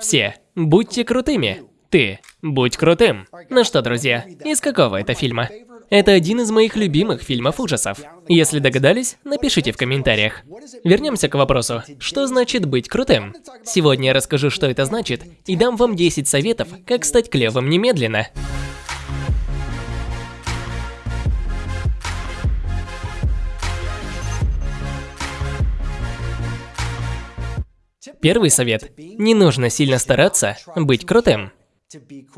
Все, будьте крутыми. Ты, будь крутым. Ну что, друзья, из какого это фильма? Это один из моих любимых фильмов ужасов. Если догадались, напишите в комментариях. Вернемся к вопросу, что значит быть крутым? Сегодня я расскажу, что это значит, и дам вам 10 советов, как стать клевым немедленно. Первый совет. Не нужно сильно стараться быть крутым.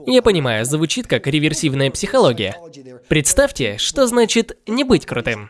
Я понимаю, звучит как реверсивная психология. Представьте, что значит не быть крутым.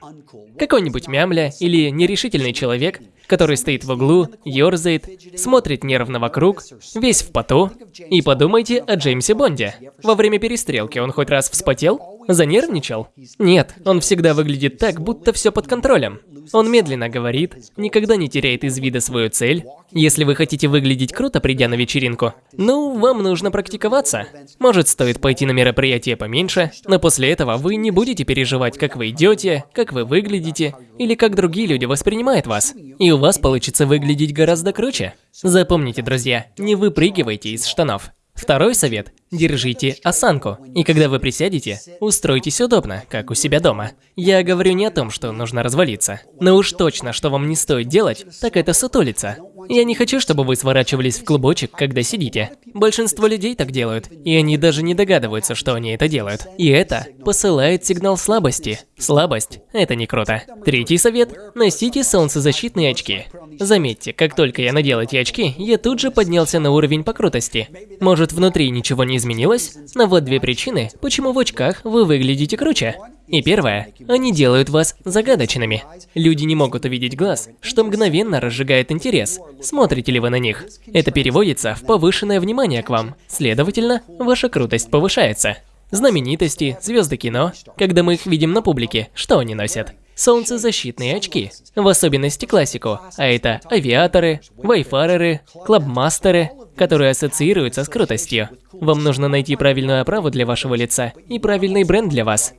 Какой-нибудь мямля или нерешительный человек, который стоит в углу, ерзает, смотрит нервно вокруг, весь в поту. И подумайте о Джеймсе Бонде. Во время перестрелки он хоть раз вспотел? Занервничал? Нет, он всегда выглядит так, будто все под контролем. Он медленно говорит, никогда не теряет из вида свою цель. Если вы хотите выглядеть круто, придя на вечеринку, ну, вам нужно практиковаться. Может, стоит пойти на мероприятие поменьше, но после этого вы не будете переживать, как вы идете, как вы выглядите, или как другие люди воспринимают вас. И у вас получится выглядеть гораздо круче. Запомните, друзья, не выпрыгивайте из штанов. Второй совет – держите осанку. И когда вы присядете, устройтесь удобно, как у себя дома. Я говорю не о том, что нужно развалиться. Но уж точно, что вам не стоит делать, так это сутулиться. Я не хочу, чтобы вы сворачивались в клубочек, когда сидите. Большинство людей так делают, и они даже не догадываются, что они это делают. И это посылает сигнал слабости. Слабость – это не круто. Третий совет – носите солнцезащитные очки. Заметьте, как только я надел эти очки, я тут же поднялся на уровень по крутости. Может, внутри ничего не изменилось? Но вот две причины, почему в очках вы выглядите круче. И первое, они делают вас загадочными. Люди не могут увидеть глаз, что мгновенно разжигает интерес, смотрите ли вы на них. Это переводится в повышенное внимание к вам, следовательно, ваша крутость повышается. Знаменитости, звезды кино, когда мы их видим на публике, что они носят? Солнцезащитные очки, в особенности классику, а это авиаторы, вайфареры, клабмастеры, которые ассоциируются с крутостью. Вам нужно найти правильную оправу для вашего лица и правильный бренд для вас.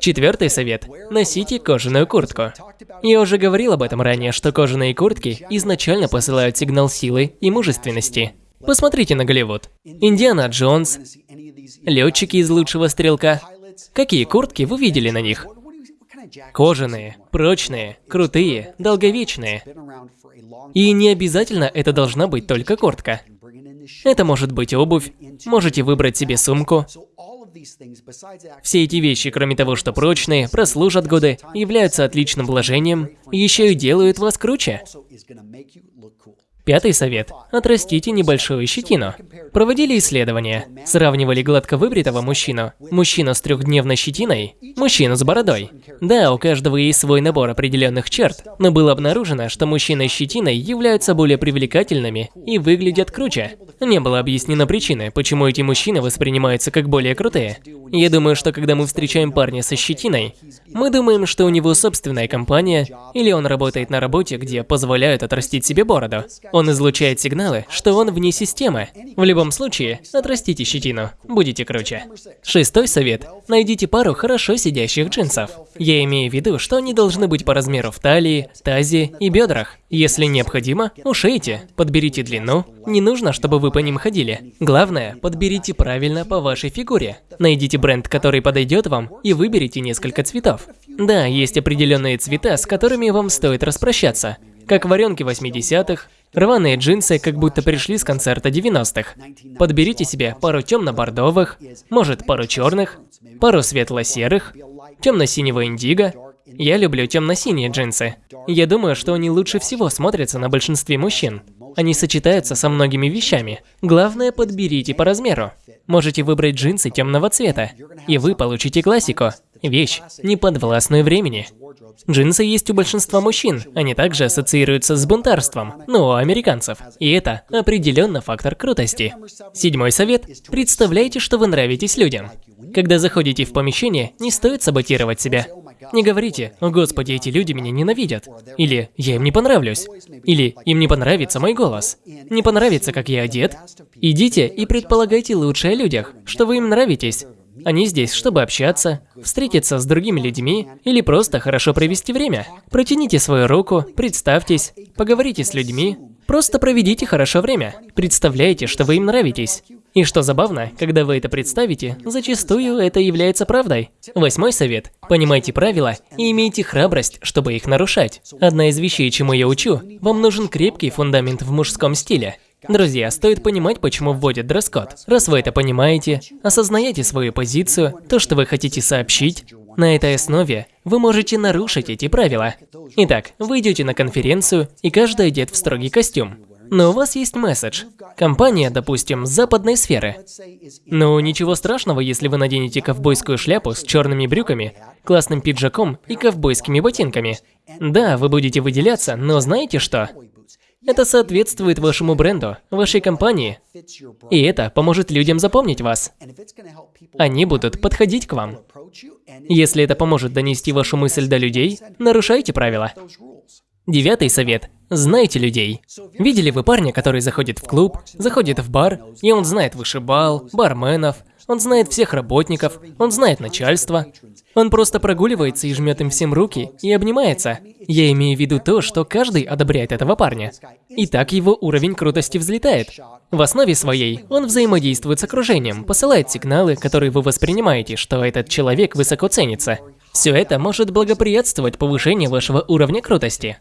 Четвертый совет. Носите кожаную куртку. Я уже говорил об этом ранее, что кожаные куртки изначально посылают сигнал силы и мужественности. Посмотрите на Голливуд. Индиана Джонс, летчики из лучшего стрелка. Какие куртки вы видели на них? Кожаные, прочные, крутые, долговечные. И не обязательно это должна быть только куртка. Это может быть обувь, можете выбрать себе сумку, все эти вещи, кроме того, что прочные, прослужат годы, являются отличным вложением, еще и делают вас круче. Пятый совет. Отрастите небольшую щетину. Проводили исследования. Сравнивали гладко выбритого мужчину, мужчину с трехдневной щетиной, мужчину с бородой. Да, у каждого есть свой набор определенных черт, но было обнаружено, что мужчины с щетиной являются более привлекательными и выглядят круче. Не было объяснено причины, почему эти мужчины воспринимаются как более крутые. Я думаю, что когда мы встречаем парня со щетиной, мы думаем, что у него собственная компания, или он работает на работе, где позволяют отрастить себе бороду. Он излучает сигналы, что он вне системы. В любом случае, отрастите щетину, будете круче. Шестой совет. Найдите пару хорошо сидящих джинсов. Я имею в виду, что они должны быть по размеру в талии, тазе и бедрах. Если необходимо, ушейте, подберите длину. Не нужно, чтобы вы по ним ходили. Главное, подберите правильно по вашей фигуре. Найдите бренд, который подойдет вам, и выберите несколько цветов. Да, есть определенные цвета, с которыми вам стоит распрощаться. Как варенки 80-х, Рваные джинсы как будто пришли с концерта 90-х. Подберите себе пару темно-бордовых, может пару черных, пару светло-серых, темно-синего индиго. Я люблю темно-синие джинсы. Я думаю, что они лучше всего смотрятся на большинстве мужчин. Они сочетаются со многими вещами. Главное, подберите по размеру. Можете выбрать джинсы темного цвета, и вы получите классику. Вещь, не подвластную времени. Джинсы есть у большинства мужчин, они также ассоциируются с бунтарством, но у американцев. И это определенно фактор крутости. Седьмой совет. Представляйте, что вы нравитесь людям. Когда заходите в помещение, не стоит саботировать себя. Не говорите, о господи, эти люди меня ненавидят. Или я им не понравлюсь. Или им не понравится мой голос. Не понравится, как я одет. Идите и предполагайте лучшее о людях, что вы им нравитесь. Они здесь, чтобы общаться, встретиться с другими людьми или просто хорошо провести время. Протяните свою руку, представьтесь, поговорите с людьми. Просто проведите хорошо время. Представляете, что вы им нравитесь. И что забавно, когда вы это представите, зачастую это является правдой. Восьмой совет. Понимайте правила и имейте храбрость, чтобы их нарушать. Одна из вещей, чему я учу, вам нужен крепкий фундамент в мужском стиле. Друзья, стоит понимать, почему вводят дресс-код. Раз вы это понимаете, осознаете свою позицию, то, что вы хотите сообщить, на этой основе вы можете нарушить эти правила. Итак, вы идете на конференцию, и каждый одет в строгий костюм. Но у вас есть месседж. Компания, допустим, западной сферы. Ну, ничего страшного, если вы наденете ковбойскую шляпу с черными брюками, классным пиджаком и ковбойскими ботинками. Да, вы будете выделяться, но знаете что? Это соответствует вашему бренду, вашей компании. И это поможет людям запомнить вас. Они будут подходить к вам. Если это поможет донести вашу мысль до людей, нарушайте правила. Девятый совет. Знайте людей. Видели вы парня, который заходит в клуб, заходит в бар, и он знает вышибал, барменов, он знает всех работников, он знает начальство. Он просто прогуливается и жмет им всем руки и обнимается. Я имею в виду то, что каждый одобряет этого парня. И так его уровень крутости взлетает. В основе своей он взаимодействует с окружением, посылает сигналы, которые вы воспринимаете, что этот человек высоко ценится. Все это может благоприятствовать повышению вашего уровня крутости.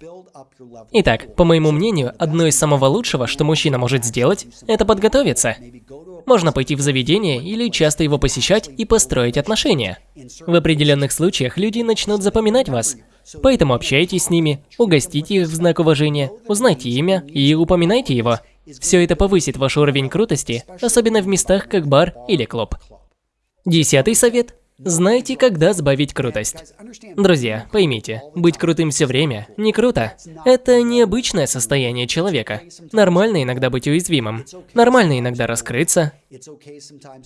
Итак, по моему мнению, одно из самого лучшего, что мужчина может сделать, это подготовиться. Можно пойти в заведение или часто его посещать и построить отношения. В определенных случаях люди начнут запоминать вас. Поэтому общайтесь с ними, угостите их в знак уважения, узнайте имя и упоминайте его. Все это повысит ваш уровень крутости, особенно в местах как бар или клуб. Десятый совет Знайте, когда сбавить крутость. Друзья, поймите, быть крутым все время не круто. Это необычное состояние человека. Нормально иногда быть уязвимым. Нормально иногда раскрыться.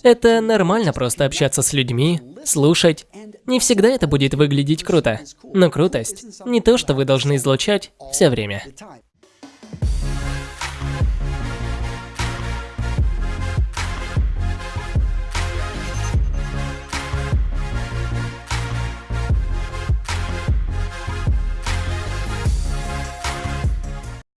Это нормально просто общаться с людьми, слушать. Не всегда это будет выглядеть круто. Но крутость не то, что вы должны излучать все время.